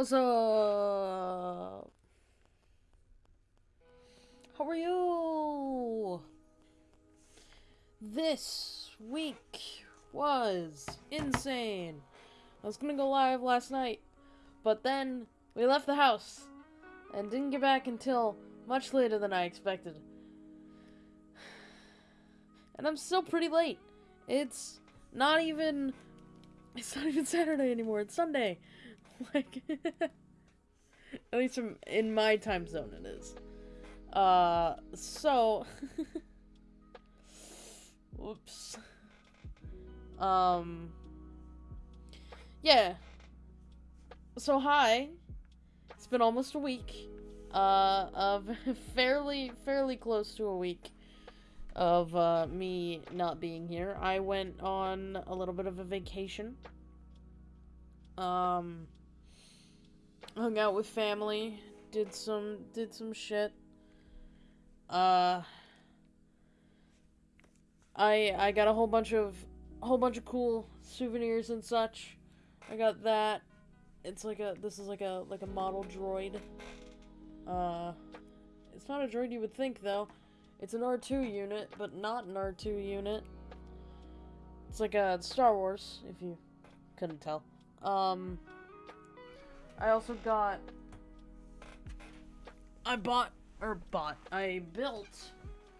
What's up? How are you? This week was insane. I was gonna go live last night, but then we left the house and didn't get back until much later than I expected. And I'm still pretty late. It's not even it's not even Saturday anymore. It's Sunday. Like at least from in my time zone it is. Uh so whoops. Um yeah. So hi. It's been almost a week. Uh of fairly fairly close to a week of uh, me not being here. I went on a little bit of a vacation. Um, hung out with family, did some did some shit. Uh, I I got a whole bunch of a whole bunch of cool souvenirs and such. I got that. It's like a this is like a like a model droid. Uh, it's not a droid you would think though. It's an R2 unit, but not an R2 unit. It's like a Star Wars, if you couldn't tell. Um, I also got. I bought or bought. I built.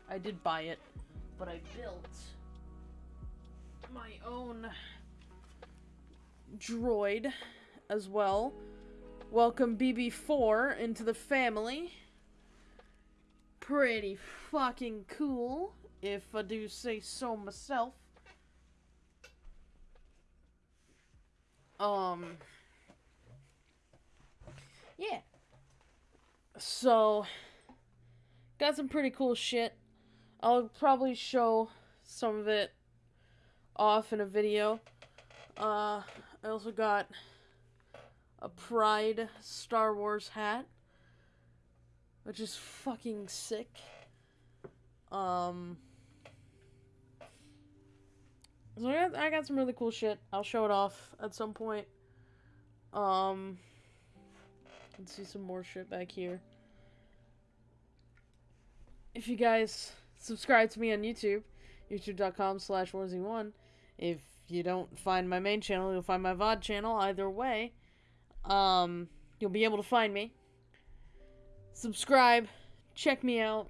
I did buy it, but I built my own droid as well. Welcome BB4 into the family pretty fucking cool, if I do say so myself. Um, yeah. So, got some pretty cool shit. I'll probably show some of it off in a video. Uh, I also got a Pride Star Wars hat which is fucking sick. Um, so I got, some really cool shit. I'll show it off at some point. Um, let's see some more shit back here. If you guys subscribe to me on YouTube, youtube.com slash warzy1. If you don't find my main channel, you'll find my VOD channel. Either way, um, you'll be able to find me subscribe, check me out.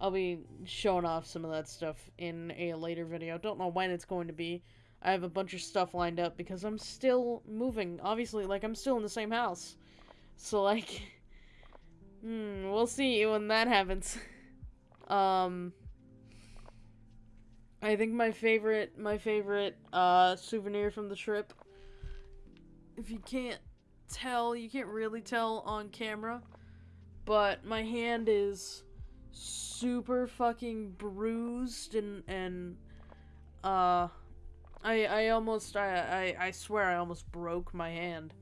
I'll be showing off some of that stuff in a later video. Don't know when it's going to be. I have a bunch of stuff lined up because I'm still moving. Obviously, like, I'm still in the same house. So, like, hmm, we'll see when that happens. um, I think my favorite, my favorite, uh, souvenir from the trip, if you can't tell, you can't really tell on camera, but my hand is super fucking bruised and and uh I I almost I I, I swear I almost broke my hand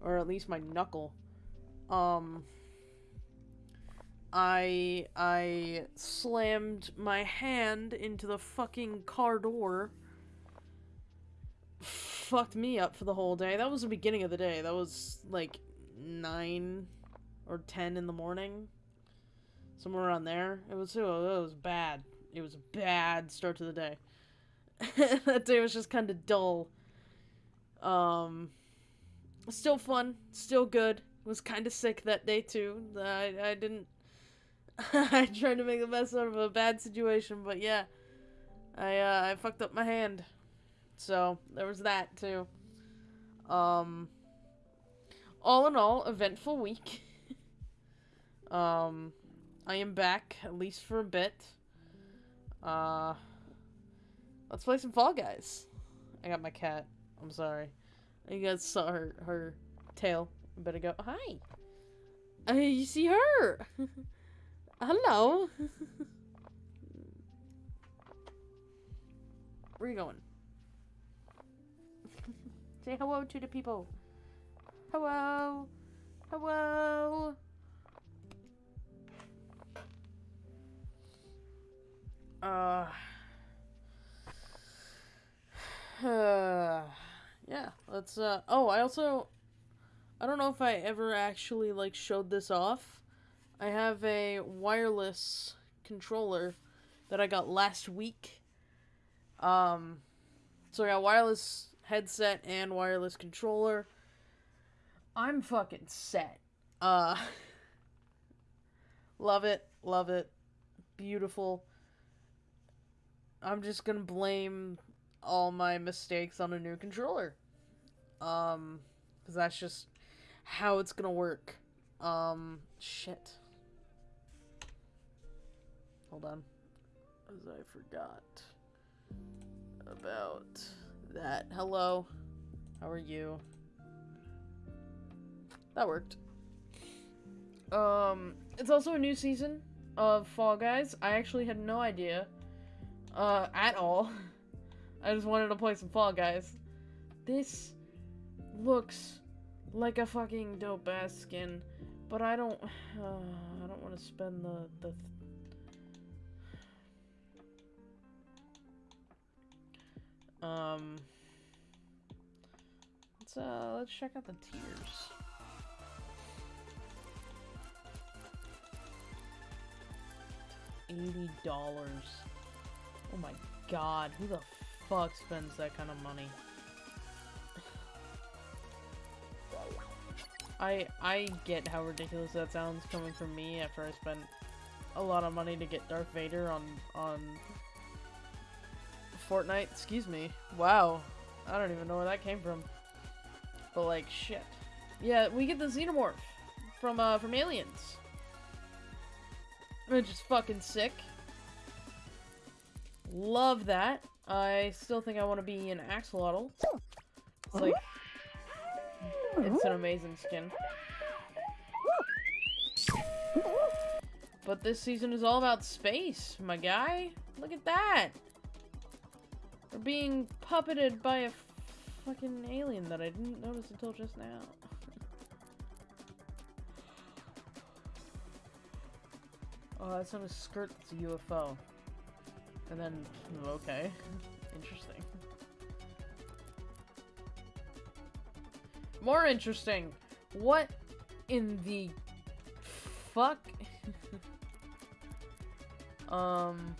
or at least my knuckle. Um I I slammed my hand into the fucking car door. Fucked me up for the whole day. That was the beginning of the day. That was like 9 or 10 in the morning. Somewhere around there. It was, it was bad. It was a bad start to the day. that day was just kind of dull. Um, still fun. Still good. Was kind of sick that day too. I, I didn't... I tried to make the best out of a bad situation, but yeah. I, uh, I fucked up my hand. So, there was that too. Um, all in all, eventful week. Um, I am back, at least for a bit. Uh, let's play some Fall Guys. I got my cat. I'm sorry. You guys saw her, her tail. I better go. Hi. Uh, you see her. Hello. Where are you going? Say hello to the people. Hello. Hello. Uh, uh, yeah, let's, uh, oh, I also, I don't know if I ever actually like showed this off. I have a wireless controller that I got last week. Um, so I got wireless headset and wireless controller. I'm fucking set. Uh, love it, love it, beautiful. I'm just gonna blame all my mistakes on a new controller. Um, because that's just how it's gonna work. Um, shit. Hold on. As I forgot about that. Hello. How are you? That worked. Um, it's also a new season of Fall Guys. I actually had no idea, uh, at all. I just wanted to play some Fall Guys. This looks like a fucking dope ass skin, but I don't, uh, I don't want to spend the the. um. Let's uh, let's check out the tiers. Eighty dollars. Oh my god, who the fuck spends that kind of money? I I get how ridiculous that sounds coming from me after I spent a lot of money to get Darth Vader on on Fortnite. Excuse me. Wow. I don't even know where that came from. But like shit. Yeah, we get the Xenomorph from uh from Aliens. Which is fucking sick. Love that. I still think I want to be an axolotl. It's like it's an amazing skin. But this season is all about space, my guy. Look at that. We're being puppeted by a fucking alien that I didn't notice until just now. oh, that's on a skirt that's a UFO. And then, okay. Interesting. More interesting. What in the fuck? um.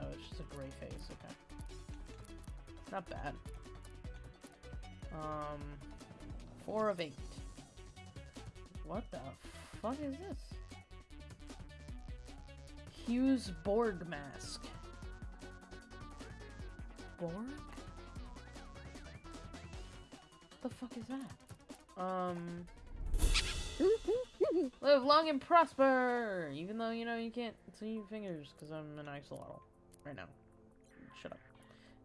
Oh, it's just a gray face. Okay. It's Not bad. Um. Four of eight. What the fuck is this? Hughes Borg mask. Borg? What the fuck is that? Um... Live long and prosper! Even though, you know, you can't see your fingers because I'm an axolotl. Right now. Shut up.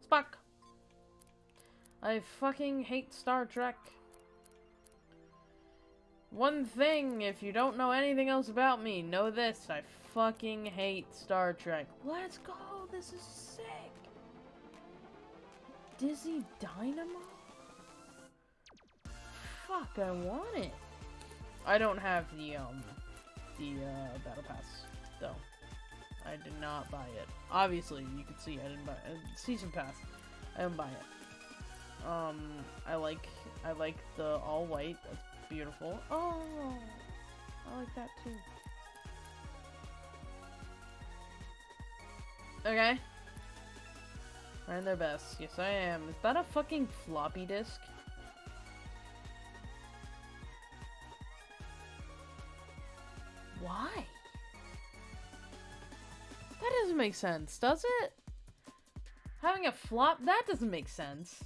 Spock! I fucking hate Star Trek. One thing, if you don't know anything else about me, know this. I fucking hate Star Trek. Let's go! This is sick! Dizzy Dynamo? Fuck, I want it. I don't have the, um, the, uh, Battle Pass, though. I did not buy it. Obviously, you can see I didn't buy it. Uh, Season Pass. I didn't buy it. Um, I like, I like the all white. That's beautiful. Oh, I like that too. Okay. Trying their best. Yes, I am. Is that a fucking floppy disk? Why? That doesn't make sense, does it? Having a flop? That doesn't make sense.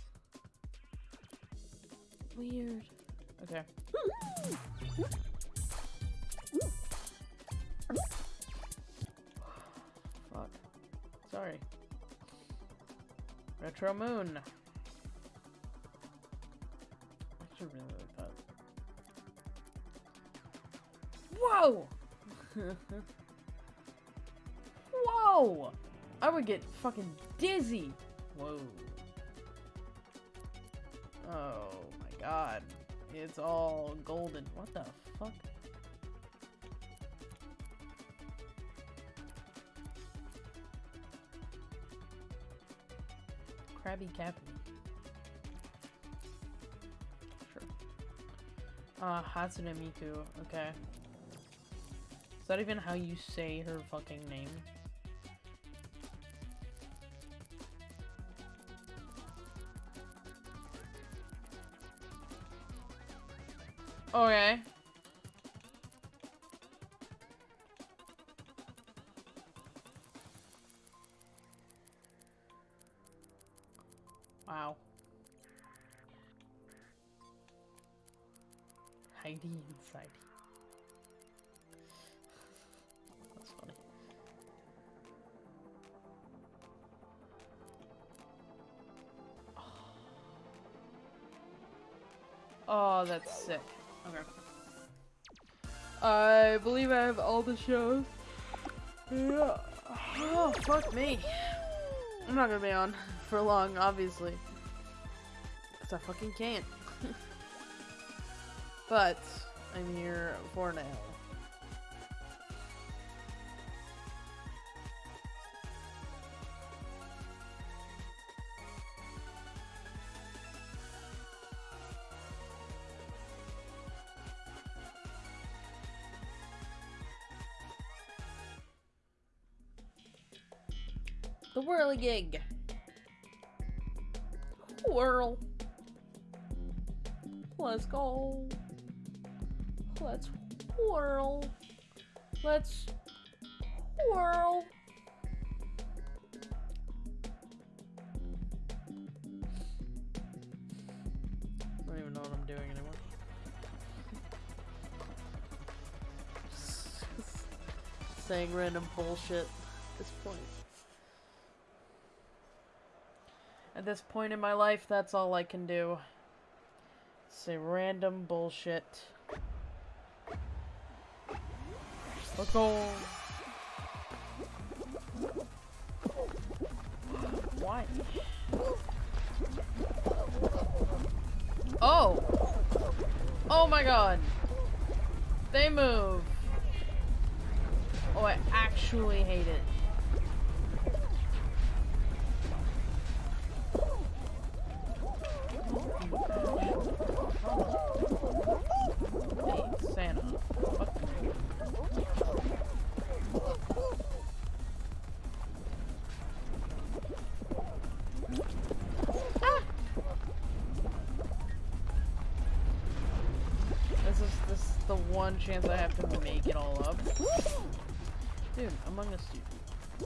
Weird. Okay. Fuck. Sorry. Retro Moon. I should really like that. Whoa! Whoa! I would get fucking dizzy. Whoa. Oh my god. It's all golden. What the fuck? Abbey camp. Uh, ah, Hatsune Miku. Okay. Is that even how you say her fucking name? Okay. That's sick. Okay. I believe I have all the shows. Yeah. Oh, fuck me. I'm not gonna be on for long, obviously. Because I fucking can't. but, I'm here for now. The whirligig. Whirl. Let's go. Let's whirl. Let's whirl. I don't even know what I'm doing anymore. Saying random bullshit at this point. This point in my life, that's all I can do. Say random bullshit. Let's go. Why? Oh! Oh my god! They move! Oh, I actually hate it.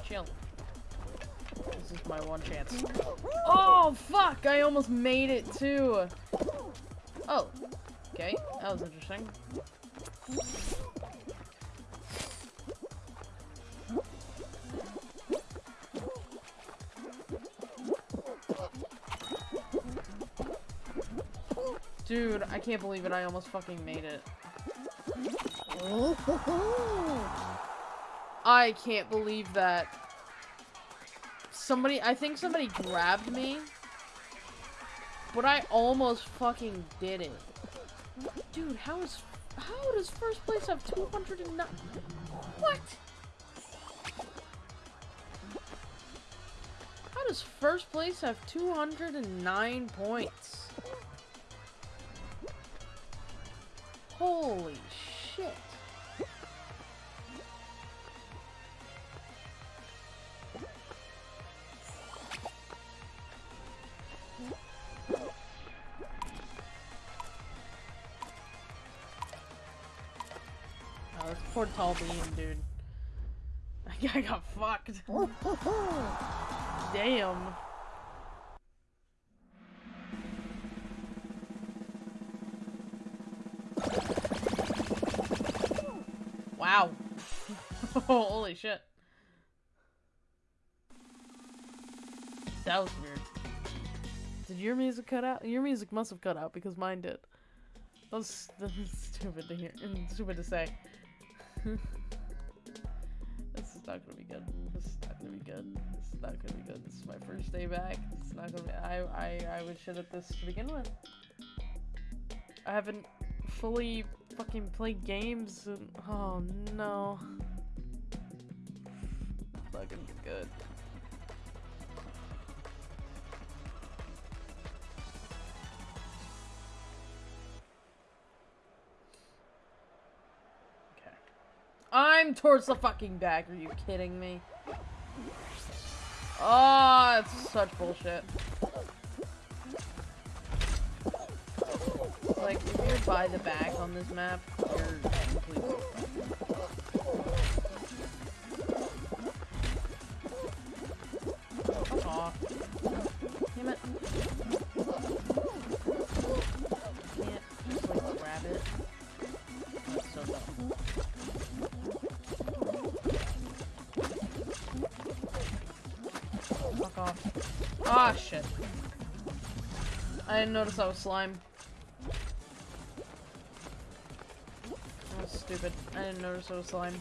Chill. This is my one chance. Oh, fuck! I almost made it, too! Oh. Okay, that was interesting. Dude, I can't believe it. I almost fucking made it. Oh, I can't believe that. Somebody, I think somebody grabbed me. But I almost fucking did it. Dude, how is, how does first place have 209? What? How does first place have 209 points? Holy tall bean, dude. I got fucked. Damn. Wow. Holy shit. That was weird. Did your music cut out? Your music must have cut out because mine did. That was, that was stupid to hear and stupid to say. this is not gonna be good. This is not gonna be good. This is not gonna be good. This is my first day back. It's not gonna be. I I I was shit at this to begin with. I haven't fully fucking played games and oh no. Be good. Towards the fucking back. Are you kidding me? Oh, it's such bullshit. Like, if you're by the on this map, you're completely off. Damn it. I didn't notice I was slime. That was stupid. I didn't notice I was slime.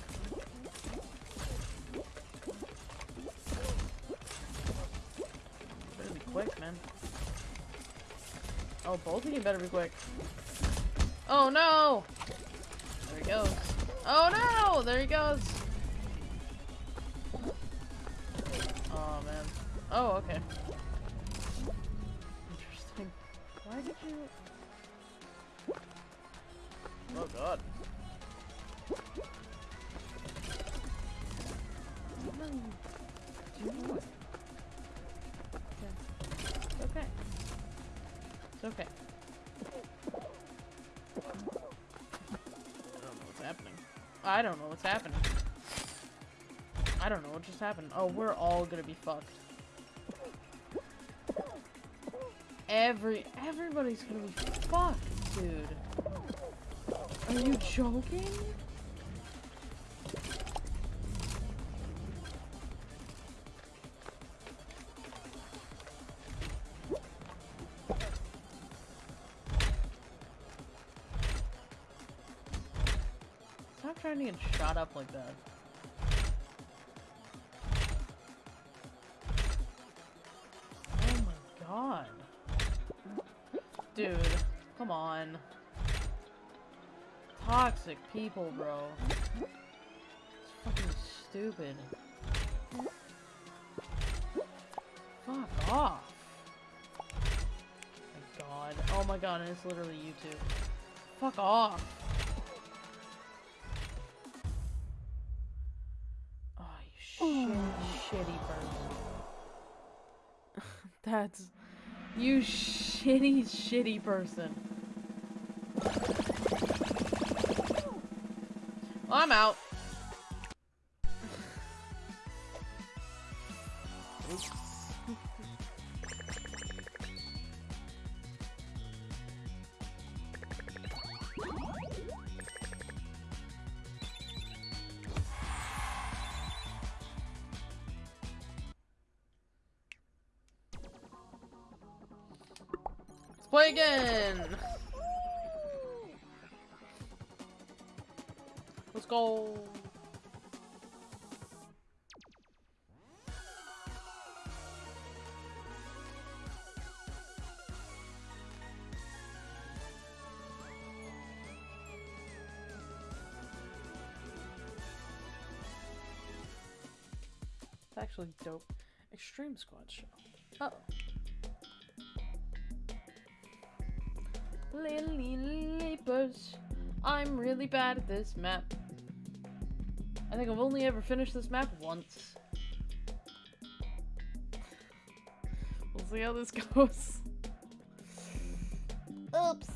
Better be quick, man. Oh, both of you better be quick. Oh no! There he goes. Oh no! There he goes! Oh man. Oh, okay. Why did you... Oh god. No. Do you know? Okay. It's okay. It's okay. I don't know what's happening. I don't know what's happening. I don't know what just happened. Oh, we're all gonna be fucked. Every everybody's gonna be fucked, dude. Are you joking? Stop trying to get shot up like that. On. Toxic people, bro. It's fucking stupid. Fuck off. My god. Oh my god, and it's literally YouTube. Fuck off. Oh, you shitty, shitty person. That's... You shitty, shitty person. I'm out. Let's play again. Go. It's actually dope. Extreme Squad show. Uh oh. Lily Leapers. I'm really bad at this map. I think I've only ever finished this map once. we'll see how this goes. Oops.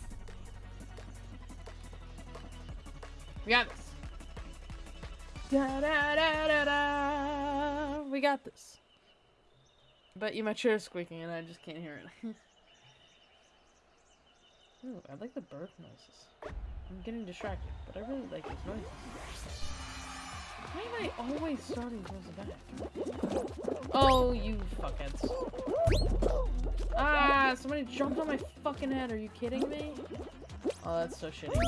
We got this. Da da da da da. We got this. But you, my chair's squeaking and I just can't hear it. Ooh, I like the bird noises. I'm getting distracted, but I really like these noises. Why am I always starting towards the back? Oh, you fuckheads. Ah, somebody jumped on my fucking head. Are you kidding me? Oh, that's so shitty.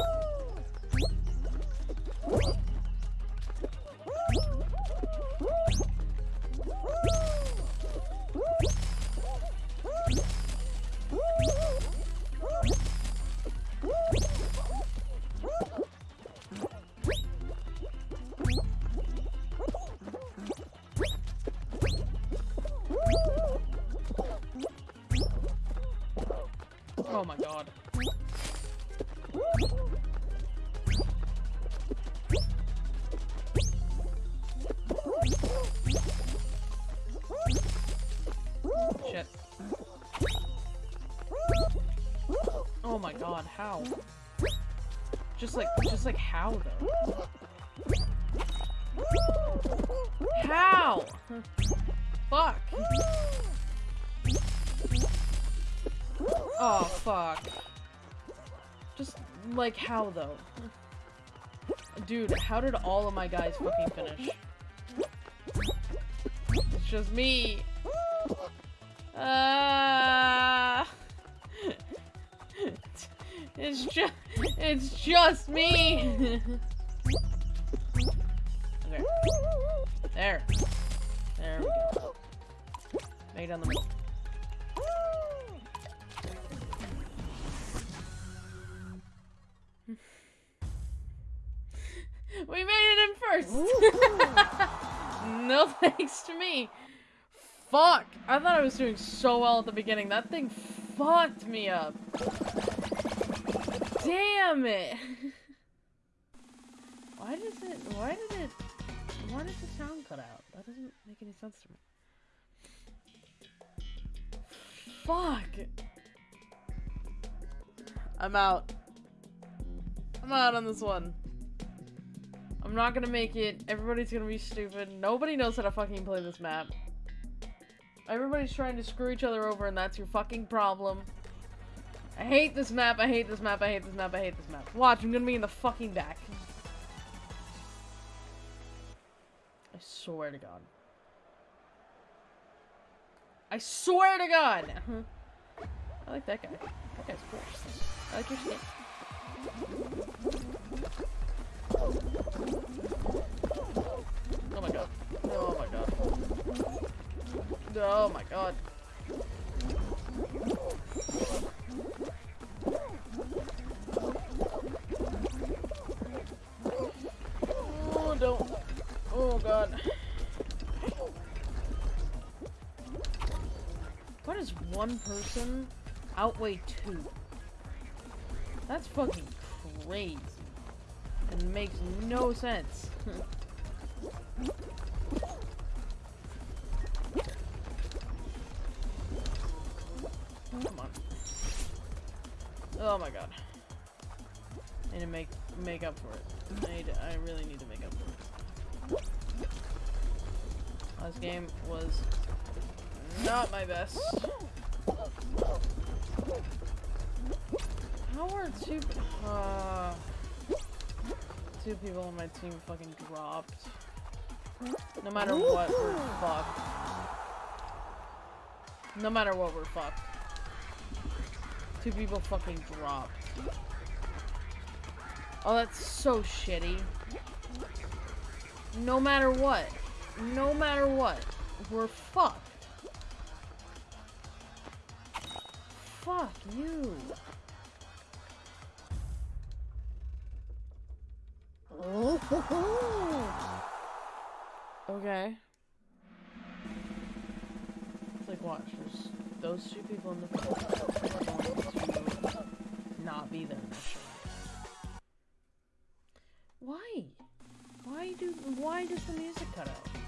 How? Just like, just like how though? How? Fuck. Oh, fuck. Just, like, how, though? Dude, how did all of my guys fucking finish? It's just me. It's me. okay. There. There we go. Make it the middle. we made it in first! no thanks to me. Fuck! I thought I was doing so well at the beginning. That thing fucked me up. Damn it! Why does it, why did it, why does the sound cut out? That doesn't make any sense to me. Fuck! I'm out. I'm out on this one. I'm not gonna make it. Everybody's gonna be stupid. Nobody knows how to fucking play this map. Everybody's trying to screw each other over and that's your fucking problem. I hate this map, I hate this map, I hate this map, I hate this map. Watch, I'm gonna be in the fucking back. Swear to god. I swear to god! Uh-huh. I like that guy. That guy's cool. I like your skin. Oh my god. Oh my god. Oh my god. Oh, don't. Oh god. Why does one person outweigh two? That's fucking crazy. And makes no sense. Come on. Oh my god. I need to make make up for it. I need I really need to make up for Last game was not my best. How are two uh two people on my team fucking dropped? No matter what, we're fucked. No matter what, we're fucked. Two people fucking dropped. Oh, that's so shitty. No matter what. No matter what. We're fucked. Fuck you. Okay. It's like, watch, there's those two people in the going to not be there. Why? Why do, why does the music cut out?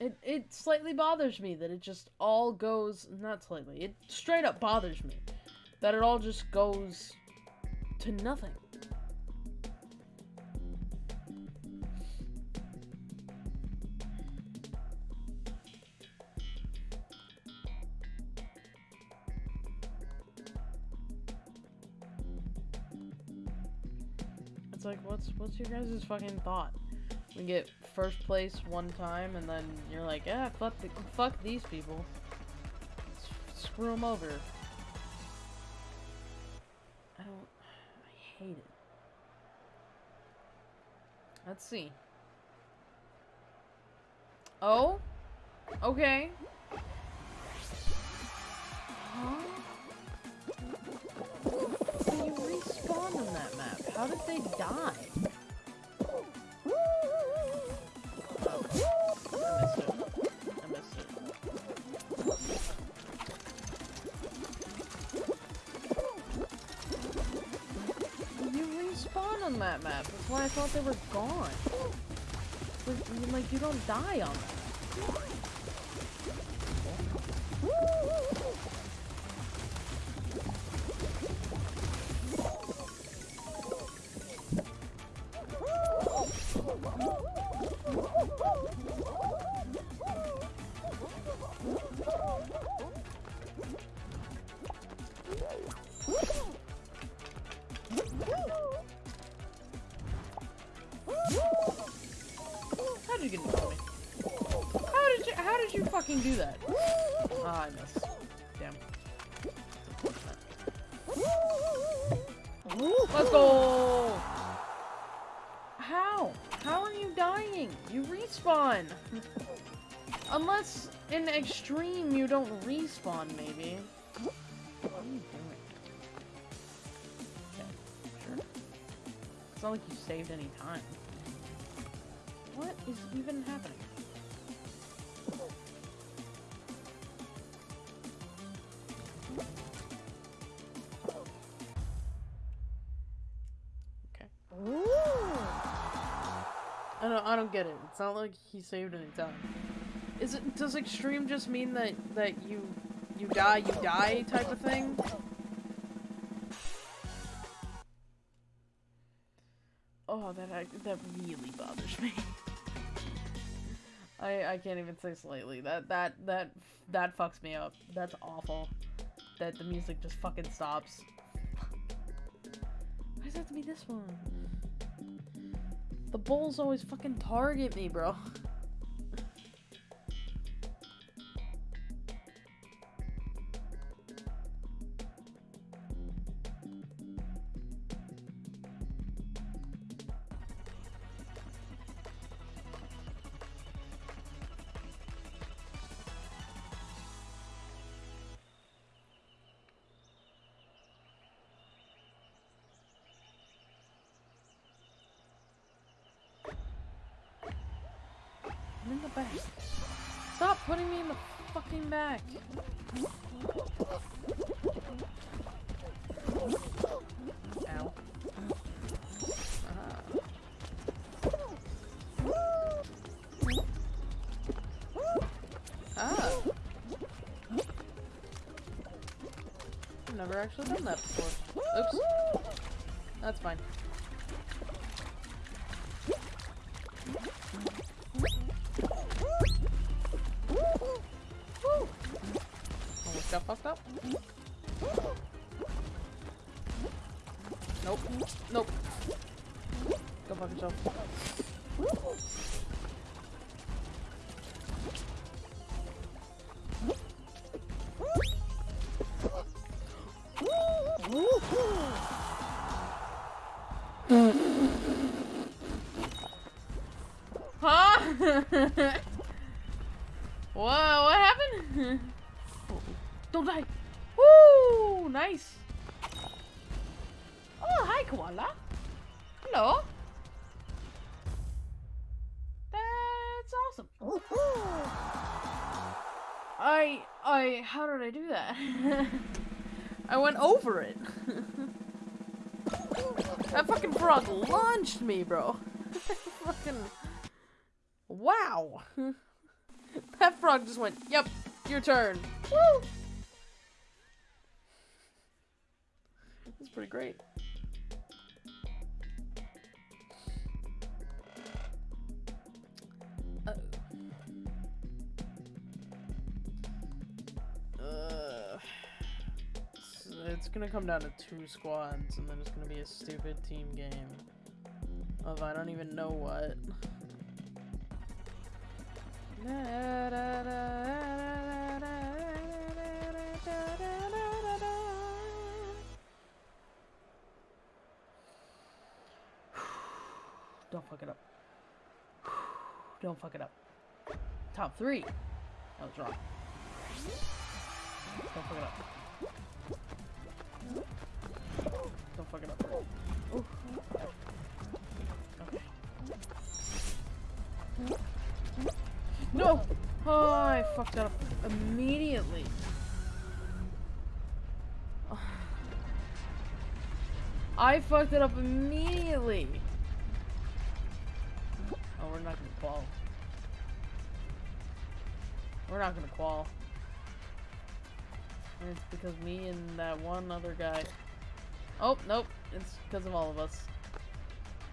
It, it slightly bothers me that it just all goes, not slightly, it straight up bothers me that it all just goes to nothing. It's like, what's what's your guys' fucking thought? We get first place one time, and then you're like, yeah, fuck, the, fuck these people. S screw them over. I don't, I hate it. Let's see. Oh? Okay. Huh? on that map? How did they die? On that map. That's why I thought they were gone. Like, you don't die on that. Respawn, maybe. What are you doing? Okay, sure. It's not like you saved any time. What is even happening? Okay. I don't I don't get it. It's not like he saved any time. Is it does extreme just mean that that you you die, you die type of thing? Oh, that that really bothers me. I I can't even say slightly. That that that that fucks me up. That's awful. That the music just fucking stops. Why does it have to be this one? The bulls always fucking target me, bro. Never actually done that before. Oops. That's fine. Almost got fucked up. Nope. Nope. Go fuck yourself. Me, bro. fucking, wow. that frog just went, yep, your turn. Woo! That's pretty great. Uh, uh, it's gonna come down to two squads, and then it's gonna be a stupid team game of I don't even know what. Don't fuck it up. Don't fuck it up. Top three. That was wrong. Don't fuck it up. Don't fuck it up. Ooh. No! Oh, I fucked up immediately. I fucked it up immediately. Oh, we're not gonna qual. We're not gonna qual. And It's because me and that one other guy. Oh, nope. It's because of all of us.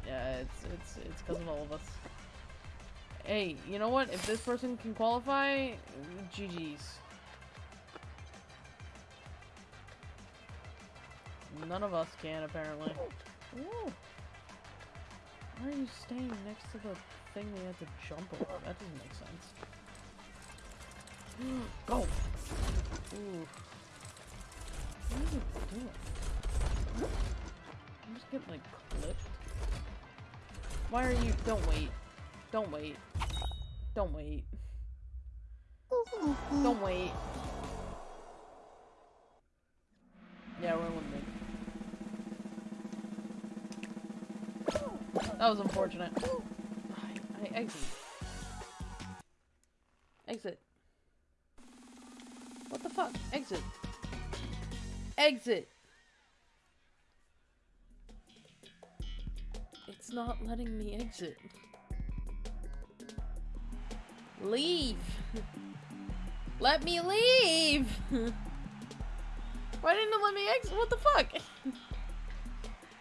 Yeah, it's it's it's because of all of us. Hey, you know what? If this person can qualify, GG's. None of us can, apparently. Ooh. Why are you staying next to the thing we had to jump over? That doesn't make sense. Go! Ooh. What are you doing? I'm just getting, like, clipped. Why are you- don't wait. Don't wait. Don't wait. Don't wait. Yeah, we're eliminated. That was unfortunate. I, I exit. Exit. What the fuck? Exit. Exit. It's not letting me exit. Leave. Let me leave. Why didn't it let me exit? What the fuck?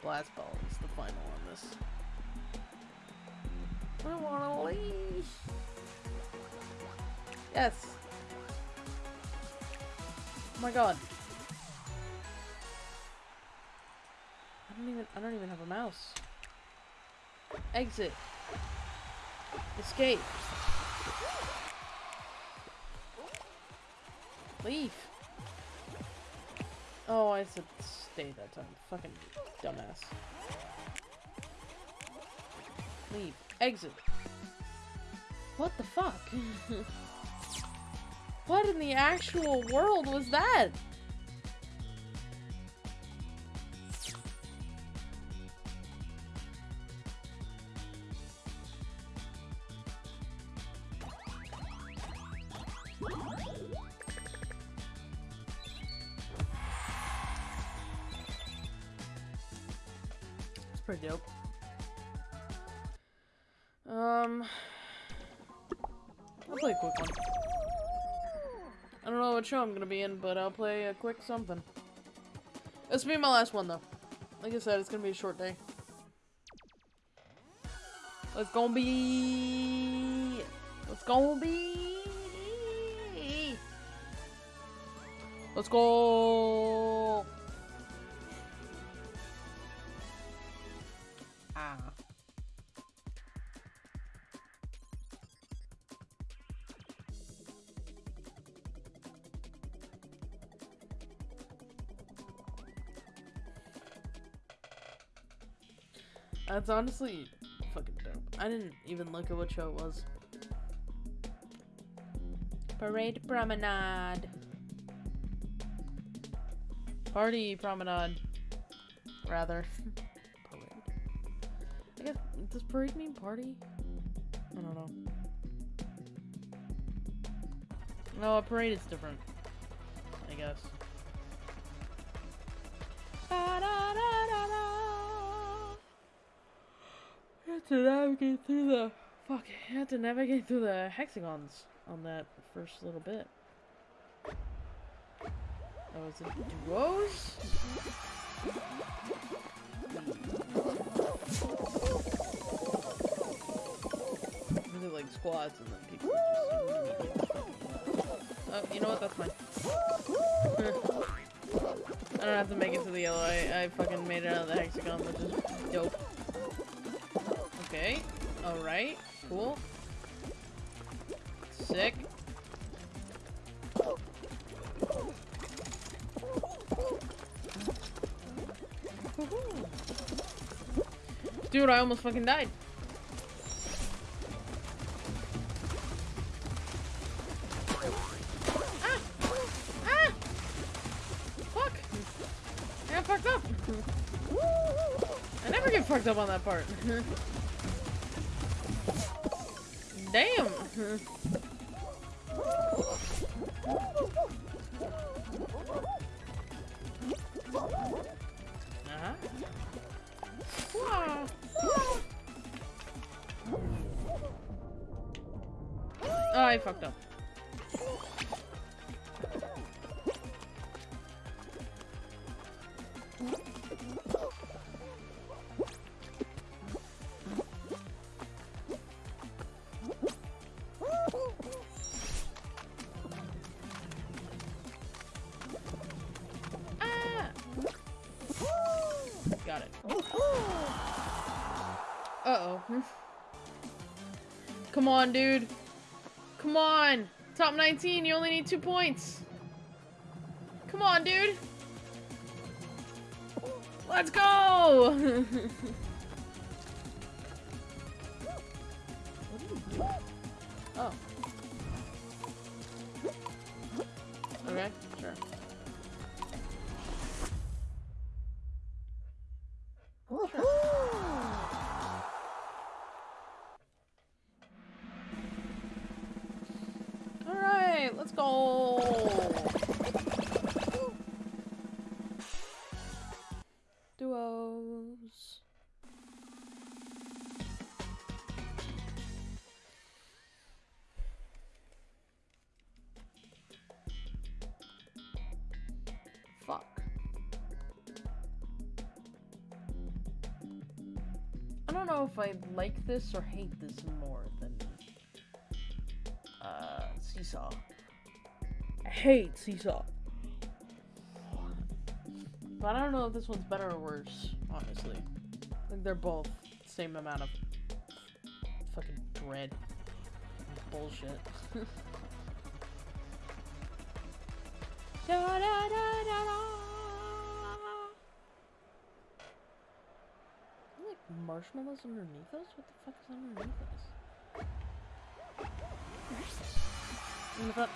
Blast ball is the final on this. I wanna leave. Yes. Oh my god. I don't even I don't even have a mouse. Exit. Escape. Leave. Oh, I said stay that time. Fucking dumbass. Leave. Exit. What the fuck? what in the actual world was that? What show I'm gonna be in, but I'll play a quick something. This will be my last one, though. Like I said, it's gonna be a short day. Let's go be. Let's go be. Let's go. That's honestly fucking dope. I didn't even look at what show it was. Parade Promenade. Party Promenade. Rather. parade. I guess, does parade mean party? I don't know. No, a parade is different. I guess. To navigate through the fuck. I had to navigate through the hexagons on that first little bit. Oh, is it duos? It like squads and then people Oh, you know what? That's fine. I don't have to make it to the yellow. I, I fucking made it out of the hexagon, which is. Okay. Alright. Cool. Sick. Dude, I almost fucking died. Ah! Ah! Fuck! I got fucked up. I never get fucked up on that part. Damn! On, dude. Come on. Top 19, you only need two points. Come on, dude. Let's go! don't know if I like this or hate this more than uh, Seesaw. I hate Seesaw. But I don't know if this one's better or worse, honestly. I think they're both same amount of fucking dread. Bullshit. da, da, da, da, da. Like marshmallows underneath us? What the fuck is underneath us? Front. In the front.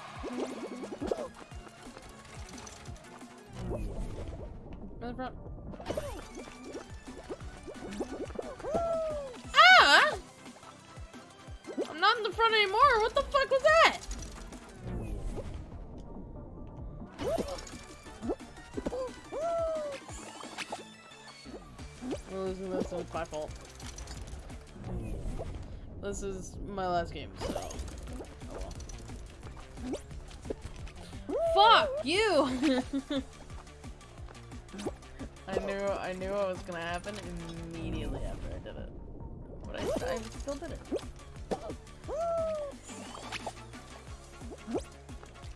Ah! I'm not in the front anymore. What the fuck was that? This is my last game, so. Oh well. Fuck you! I knew I knew what was gonna happen immediately after I did it. But I, I still did it.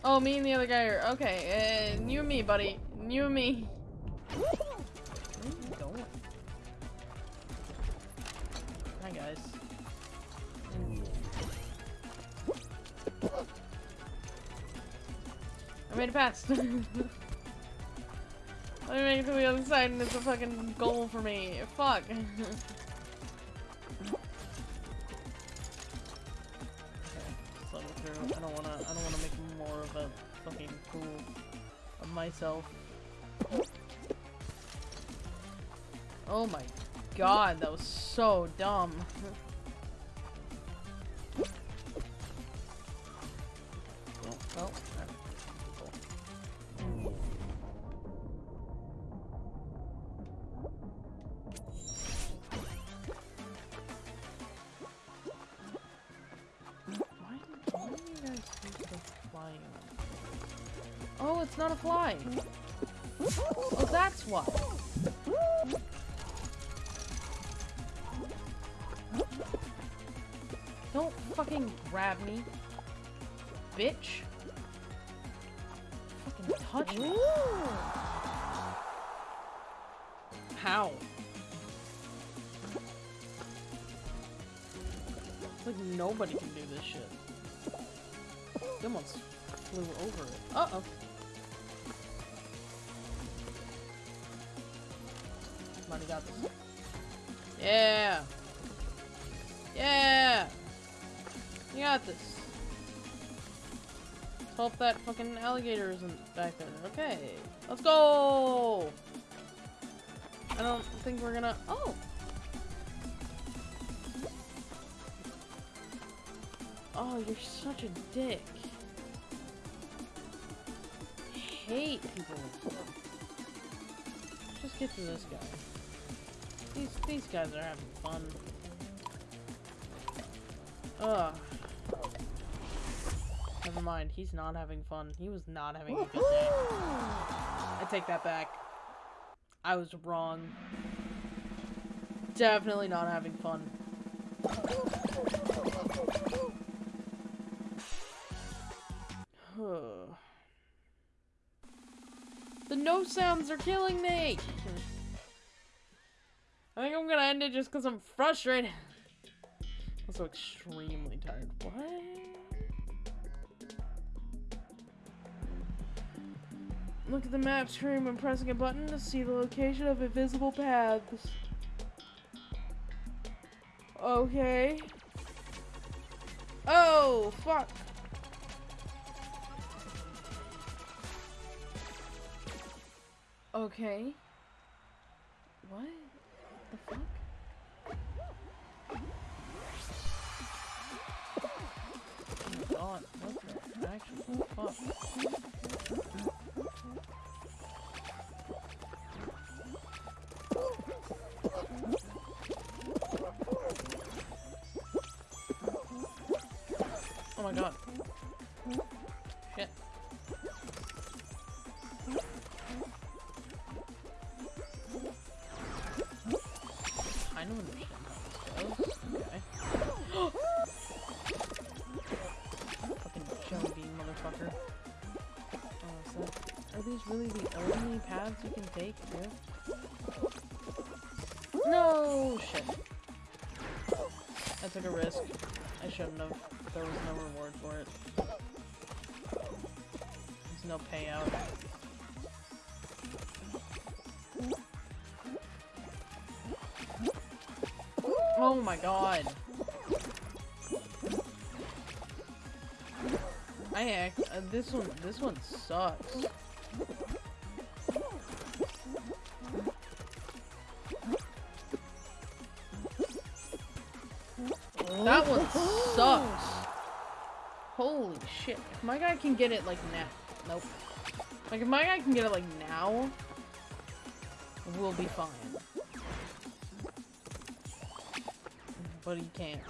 Oh, me and the other guy are okay. Uh, you and me, buddy. You and me. I made it past. Let me make it to the other side and it's a fucking goal for me. Fuck. I don't wanna I don't wanna make more of a fucking fool of myself. Oh my god, that was so dumb. Yeah! Yeah! You got this. Let's hope that fucking alligator isn't back there. Okay. Let's go! I don't think we're gonna- Oh! Oh, you're such a dick. I hate people. Just get to this guy. These these guys are having fun. Ugh. Never mind, he's not having fun. He was not having a good day. I take that back. I was wrong. Definitely not having fun. the no sounds are killing me! I think I'm gonna end it just because I'm frustrated. I'm so extremely tired. What? Look at the map screen when pressing a button to see the location of invisible paths. Okay. Oh, fuck. Okay. What? The fuck? Oh what the actual fuck? Oh my god. Shit. I don't understand how. Okay. Fucking motherfucker. Oh, that, are these really the only paths you can take here? No shit. I took a risk. I shouldn't have. There was no reward for it. There's no payout. My god. I act uh, this one this one sucks. That one sucks. Holy shit. If my guy can get it like now. Nope. Like if my guy can get it like now, we'll be fine. But he can't.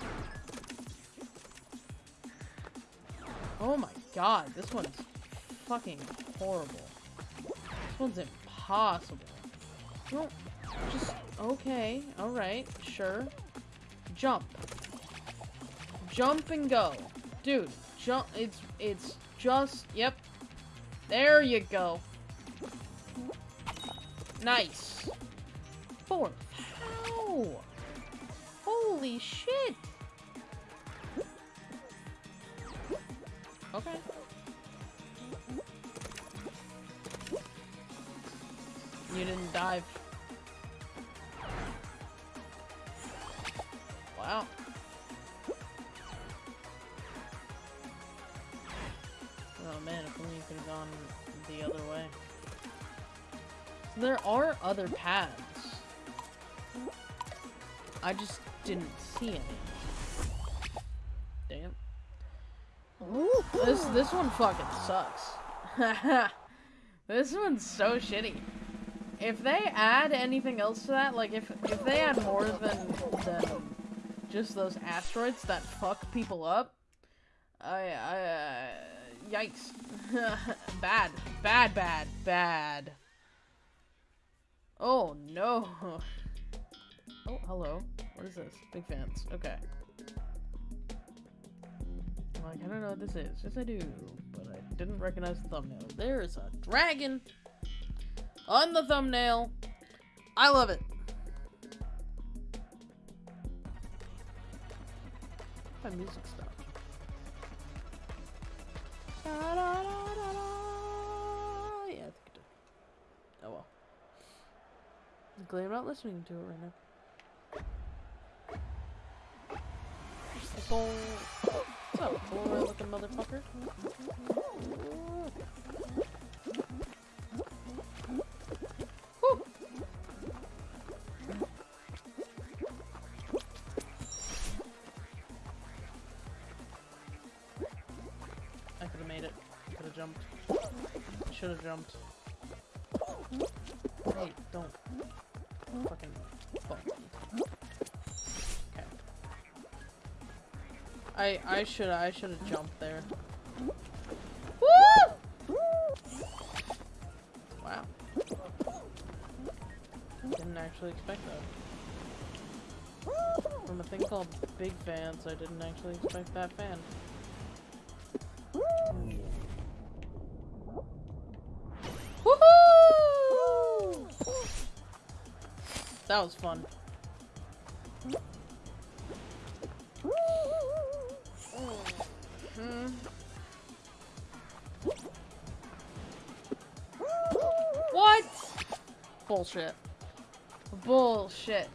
Oh my god, this one's fucking horrible. This one's impossible. No, just, okay, alright, sure. Jump. Jump and go. Dude, jump, it's, it's just, yep. There you go. Nice. Shit. Okay. You didn't dive. Wow. Oh man, if only you could have gone the other way. There are other paths. I just didn't see any. Damn. This this one fucking sucks. this one's so shitty. If they add anything else to that, like if if they add more than than just those asteroids that fuck people up, I I uh, yikes, bad, bad, bad, bad. Oh no. Oh, hello. What is this? Big fans. Okay. Like, I don't know what this is. Yes, I do. But I didn't recognize the thumbnail. There is a dragon on the thumbnail. I love it. My music stopped. Da, da, da. Yeah, I think it did. Oh well. I'm glad I'm not listening to it right now. What's up, boy looking motherfucker? Woo! I could have made it. Could have jumped. Should have jumped. Hey, don't. Fucking fuck. I I should I should have jumped there. Woo! Wow. Didn't actually expect that. From a thing called Big Fans, I didn't actually expect that fan. Woohoo! That was fun. Bullshit. Bullshit.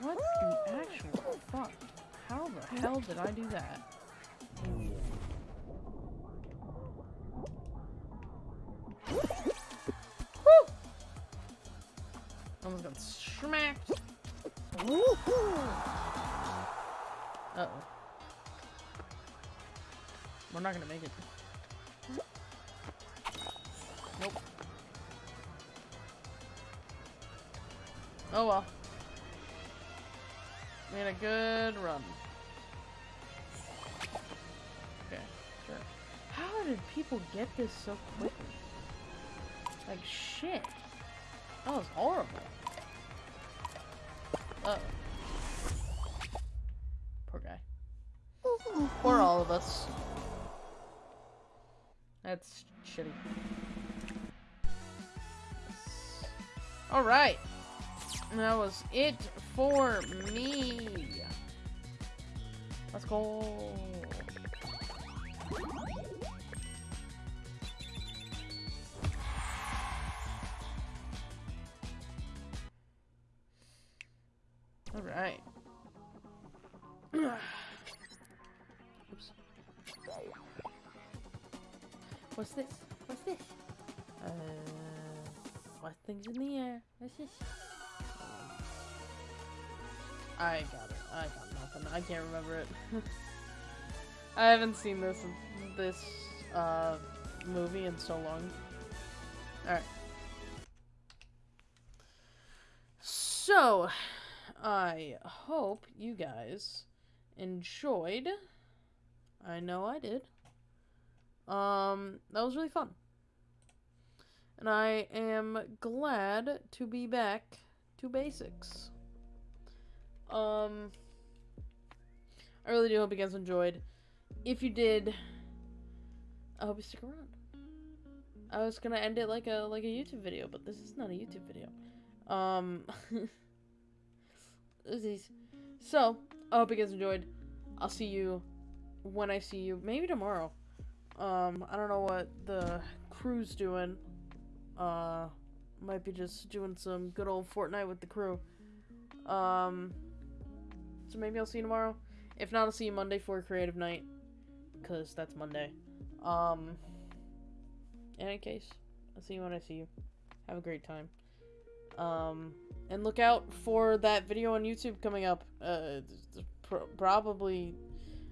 What the actual fuck? How the hell did I do that? Woo! Almost got smacked. Uh oh. We're not gonna make it. Oh well. Made a good run. Okay, sure. How did people get this so quickly? Like shit. That was horrible. Uh oh. Poor guy. Poor all of us. That's shitty. Alright. That was it for me. Let's go. Can't remember it. I haven't seen this this uh movie in so long. Alright. So, I hope you guys enjoyed. I know I did. Um, that was really fun. And I am glad to be back to basics. Um, I really do hope you guys enjoyed. If you did, I hope you stick around. I was gonna end it like a like a YouTube video, but this is not a YouTube video. Um, so I hope you guys enjoyed. I'll see you when I see you, maybe tomorrow. Um, I don't know what the crew's doing. Uh, might be just doing some good old Fortnite with the crew. Um, so maybe I'll see you tomorrow. If not, I'll see you Monday for creative night. Because that's Monday. Um, in any case, I'll see you when I see you. Have a great time. Um, and look out for that video on YouTube coming up. Uh, pr probably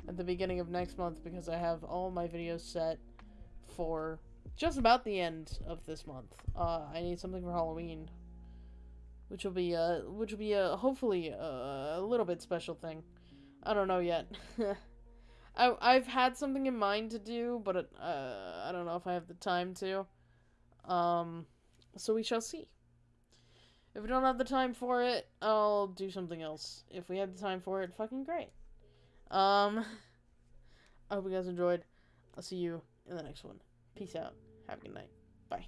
at the beginning of next month because I have all my videos set for just about the end of this month. Uh, I need something for Halloween, which will be uh, which will be a hopefully a little bit special thing. I don't know yet. I I've had something in mind to do, but it, uh, I don't know if I have the time to. Um, so we shall see. If we don't have the time for it, I'll do something else. If we have the time for it, fucking great. Um, I hope you guys enjoyed. I'll see you in the next one. Peace out. Have a good night. Bye.